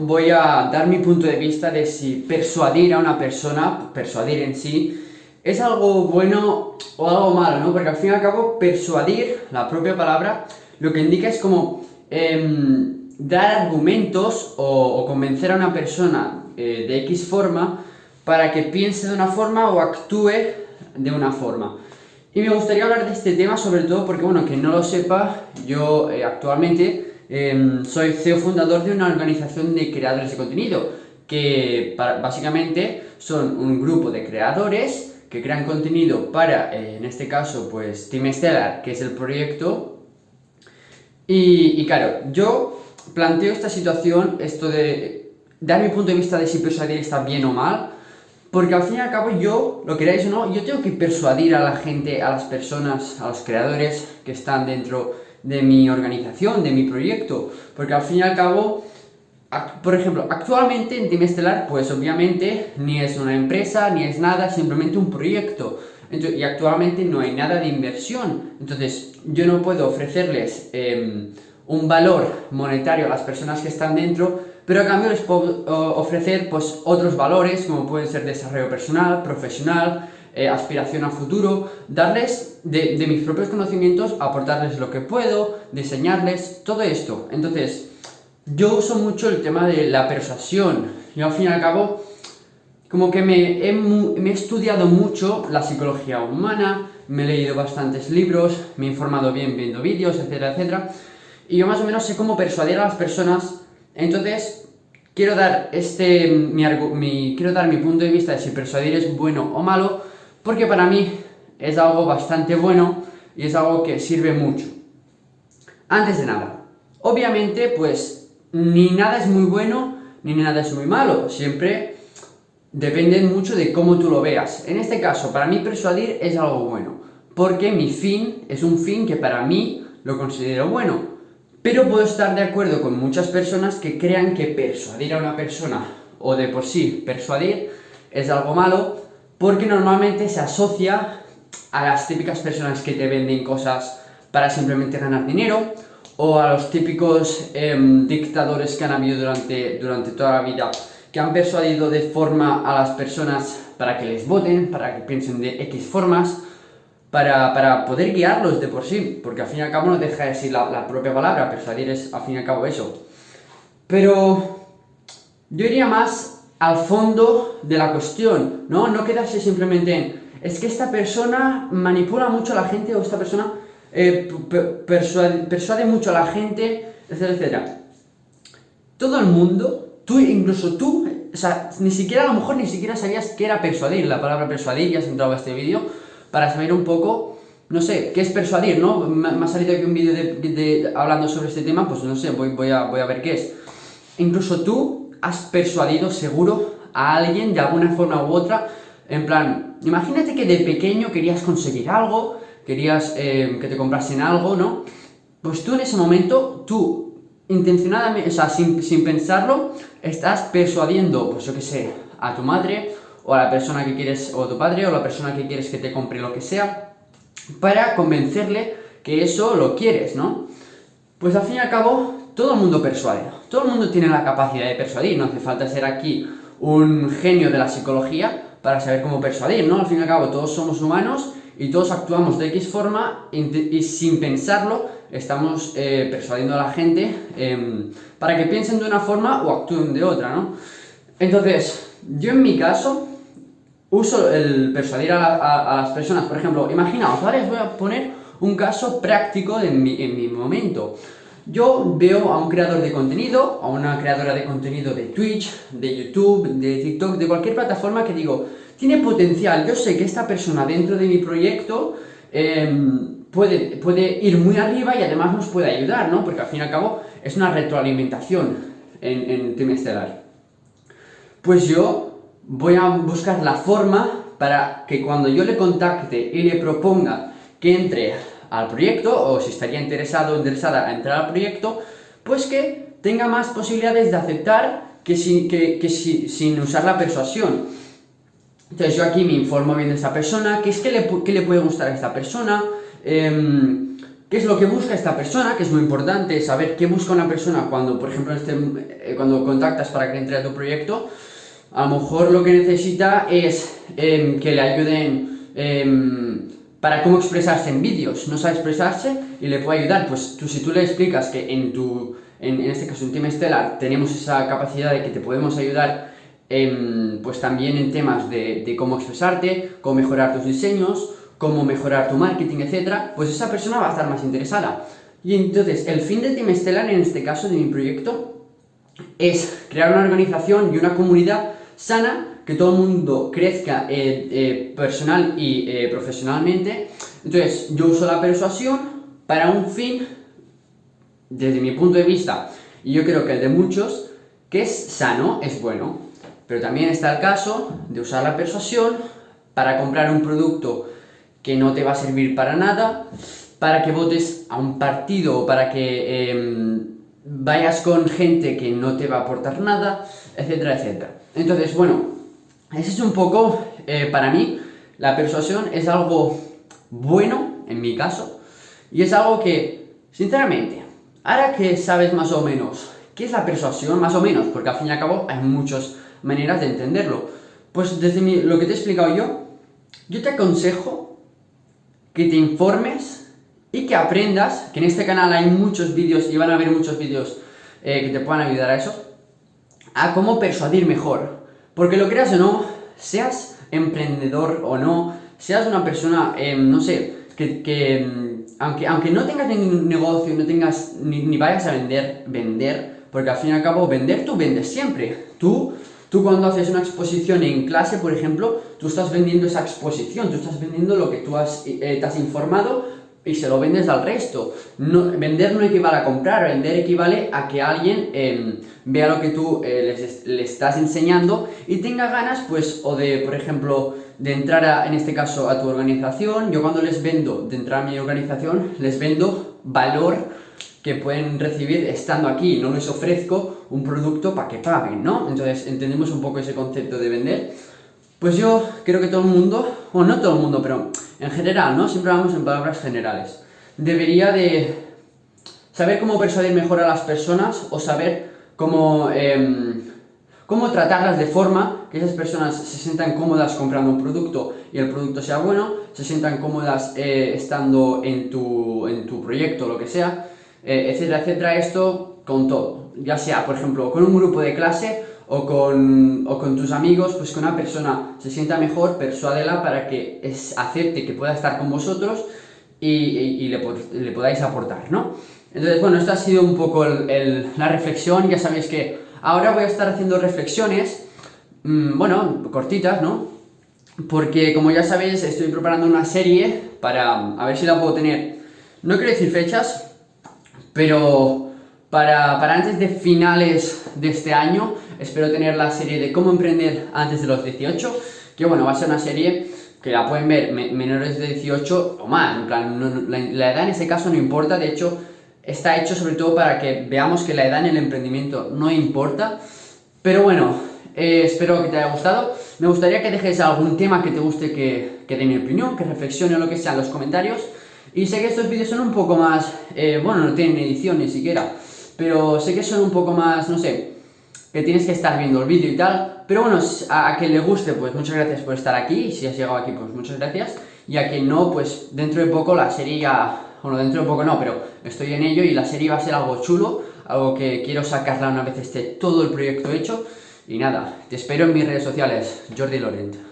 voy a dar mi punto de vista de si persuadir a una persona, persuadir en sí, es algo bueno o algo malo, ¿no? Porque al fin y al cabo, persuadir, la propia palabra, lo que indica es como em, dar argumentos o, convencer a una persona eh, de X forma para que piense de una forma o actúe de una forma. Y me gustaría hablar de este tema sobre todo porque, bueno, que no lo sepa, yo eh, actualmente em, soy CEO fundador de una organización de creadores de contenido, que básicamente son un grupo de creadores que crean contenido para, eh, en este caso, pues Team Stellar, que es el proyecto. Y, claro, yo planteo esta situación, esto de dar mi punto de vista de si persuadir está bien o mal, porque al fin y al cabo yo, lo queráis o no, yo tengo que persuadir a la gente, a las personas, a los creadores que están dentro de mi organización, de mi proyecto, porque al fin y al cabo por ejemplo, actualmente en Team Estelar, pues obviamente ni es una empresa, ni es nada, simplemente un proyecto. y actualmente no hay nada de inversión. Entonces, yo no puedo ofrecerles em, un valor monetario a las personas que están dentro, pero a cambio les puedo ofrecer pues, otros valores, como pueden ser desarrollo personal, profesional, eh, aspiración a futuro, darles de, mis propios conocimientos, aportarles lo que puedo, diseñarles, todo esto. Entonces, yo uso mucho el tema de la persuasión. Yo al fin y al cabo, como que me he, estudiado mucho la psicología humana, me he leído bastantes libros, me he informado bien viendo vídeos, etcétera, etcétera. Y yo más o menos sé cómo persuadir a las personas. Entonces, quiero dar, este, mi, quiero dar mi punto de vista de si persuadir es bueno o malo, porque para mí es algo bastante bueno y es algo que sirve mucho. Antes de nada, obviamente, pues ni nada es muy bueno, ni nada es muy malo, siempre depende mucho de cómo tú lo veas. En este caso, para mí persuadir es algo bueno, porque mi fin es un fin que para mí lo considero bueno, pero puedo estar de acuerdo con muchas personas que crean que persuadir a una persona, o de por sí persuadir, es algo malo, porque normalmente se asocia a las típicas personas que te venden cosas para simplemente ganar dinero, o a los típicos em, dictadores que han habido durante, durante toda la vida, que han persuadido de forma a las personas para que les voten, para que piensen de X formas, para, para poder guiarlos de por sí, porque al fin y al cabo no deja de ser la, la propia palabra, persuadir es al fin y al cabo eso. Pero yo iría más al fondo de la cuestión, ¿no? No quedarse simplemente en, es que esta persona manipula mucho a la gente o esta persona eh, persuade, mucho a la gente, etcétera, etcétera. Todo el mundo, tú, incluso tú, o sea, ni siquiera a lo mejor ni siquiera sabías qué era persuadir, la palabra persuadir, ya has entrado a este vídeo, para saber un poco, no sé, qué es persuadir, ¿no? Me, ha salido aquí un vídeo de, hablando sobre este tema, pues no sé, voy, voy, a, voy a ver qué es. Incluso tú has persuadido seguro a alguien de alguna forma u otra, en plan, imagínate que de pequeño querías conseguir algo, querías eh, que te comprasen algo, ¿no? Pues tú en ese momento, tú intencionadamente, o sea, sin, sin pensarlo, estás persuadiendo, pues yo qué sé, a tu madre, o a la persona que quieres, o a tu padre, o a la persona que quieres que te compre lo que sea, para convencerle que eso lo quieres, ¿no? Pues al fin y al cabo, todo el mundo persuade, todo el mundo tiene la capacidad de persuadir, no hace falta ser aquí un genio de la psicología para saber cómo persuadir, ¿no? Al fin y al cabo, todos somos humanos y todos actuamos de X forma y, sin pensarlo estamos eh, persuadiendo a la gente em, para que piensen de una forma o actúen de otra, ¿no? Entonces, yo en mi caso uso el persuadir a, las personas, por ejemplo, imaginaos, ¿vale? Os voy a poner un caso práctico en mi, en mi momento. Yo veo a un creador de contenido, a una creadora de contenido de Twitch, de YouTube, de TikTok, de cualquier plataforma que digo, tiene potencial, yo sé que esta persona dentro de mi proyecto em, puede, ir muy arriba y además nos puede ayudar, ¿no? Porque al fin y al cabo es una retroalimentación en, en Team Estelar. Pues yo voy a buscar la forma para que cuando yo le contacte y le proponga que entre al proyecto, o si estaría interesado o interesada a entrar al proyecto, pues que tenga más posibilidades de aceptar que, que, sin usar la persuasión. Entonces yo aquí me informo bien de esta persona, qué es que le, le puede gustar a esta persona, em, qué es lo que busca esta persona, que es muy importante saber qué busca una persona cuando, por ejemplo, este, eh, cuando contactas para que entre a tu proyecto, a lo mejor lo que necesita es em, que le ayuden em, para cómo expresarse en vídeos, no sabe expresarse y le puede ayudar, pues tú, si tú le explicas que en tu, en, este caso en Team Stellar, tenemos esa capacidad de que te podemos ayudar pues también en temas de, de cómo expresarte, cómo mejorar tus diseños, cómo mejorar tu marketing, etcétera, pues esa persona va a estar más interesada. Y entonces, el fin de Team Stellar, en este caso de mi proyecto, es crear una organización y una comunidad sana, que todo el mundo crezca eh, eh, personal y eh, profesionalmente. Entonces, yo uso la persuasión para un fin, desde mi punto de vista, y yo creo que el de muchos, que es sano, es bueno. Pero también está el caso de usar la persuasión para comprar un producto que no te va a servir para nada, para que votes a un partido para que em, vayas con gente que no te va a aportar nada, etcétera, etcétera. Entonces, bueno, ese es un poco, eh, para mí, la persuasión es algo bueno, en mi caso, y es algo que, sinceramente, ahora que sabes más o menos qué es la persuasión, más o menos, porque al fin y al cabo hay muchas maneras de entenderlo, pues desde lo que te he explicado yo, yo te aconsejo que te informes y que aprendas, que en este canal hay muchos vídeos y van a haber muchos vídeos eh, que te puedan ayudar a eso, a cómo persuadir mejor. Porque lo creas o no, seas emprendedor o no, seas una persona, em, no sé, que, que em, aunque, aunque no tengas ningún negocio, no tengas, ni, ni vayas a vender, vender, porque al fin y al cabo vender tú vendes siempre. Tú Tú cuando haces una exposición en clase, por ejemplo, tú estás vendiendo esa exposición, tú estás vendiendo lo que tú has, eh, te has informado y se lo vendes al resto. No, vender no equivale a comprar, vender equivale a que alguien em, vea lo que tú eh, le estás enseñando y tenga ganas, pues, o de, por ejemplo, de entrar, en este caso, a tu organización. Yo cuando les vendo de entrar a mi organización, les vendo valor que pueden recibir estando aquí, no les ofrezco un producto para que paguen, ¿no? Entonces entendemos un poco ese concepto de vender. Pues yo creo que todo el mundo, o no todo el mundo, pero en general, ¿no? Siempre hablamos en palabras generales. Debería de saber cómo persuadir mejor a las personas o saber cómo, em, cómo tratarlas de forma que esas personas se sientan cómodas comprando un producto y el producto sea bueno, se sientan cómodas eh, estando en tu, en tu proyecto, lo que sea, eh, etcétera, etcétera, esto con todo, ya sea, por ejemplo, con un grupo de clase o con, o con tus amigos, pues que una persona se sienta mejor, persuádela para que es, acepte que pueda estar con vosotros y, y, le, podáis aportar, ¿no? Entonces, bueno, esta ha sido un poco el, la reflexión, ya sabéis que ahora voy a estar haciendo reflexiones, mmm, bueno, cortitas, ¿no? Porque, como ya sabéis, estoy preparando una serie para, a ver si la puedo tener, no quiero decir fechas, pero para, para, antes de finales de este año espero tener la serie de cómo emprender antes de los 18, que bueno, va a ser una serie que la pueden ver menores de 18 o más, en plan, la, edad en ese caso no importa, de hecho está hecho sobre todo para que veamos que la edad en el emprendimiento no importa, pero bueno, eh, espero que te haya gustado, me gustaría que dejes algún tema que te guste que, que dé mi opinión, que reflexione o lo que sea en los comentarios, y sé que estos vídeos son un poco más, eh, bueno, no tienen edición ni siquiera, pero sé que son un poco más, no sé, que tienes que estar viendo el vídeo y tal, pero bueno, a, quien le guste, pues muchas gracias por estar aquí, y si has llegado aquí, pues muchas gracias, y a quien no, pues dentro de poco la serie ya, bueno, dentro de poco no, pero estoy en ello y la serie va a ser algo chulo, algo que quiero sacarla una vez esté todo el proyecto hecho, y nada, te espero en mis redes sociales, Jordi Lorent.